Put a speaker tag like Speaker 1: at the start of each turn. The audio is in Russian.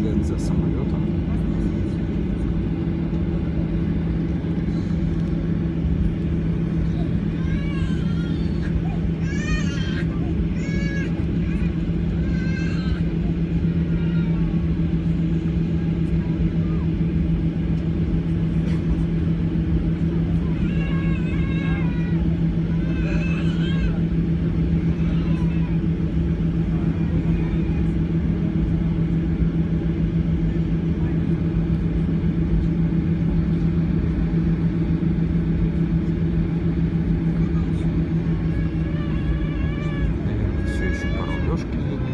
Speaker 1: вслед за самолетом Сережки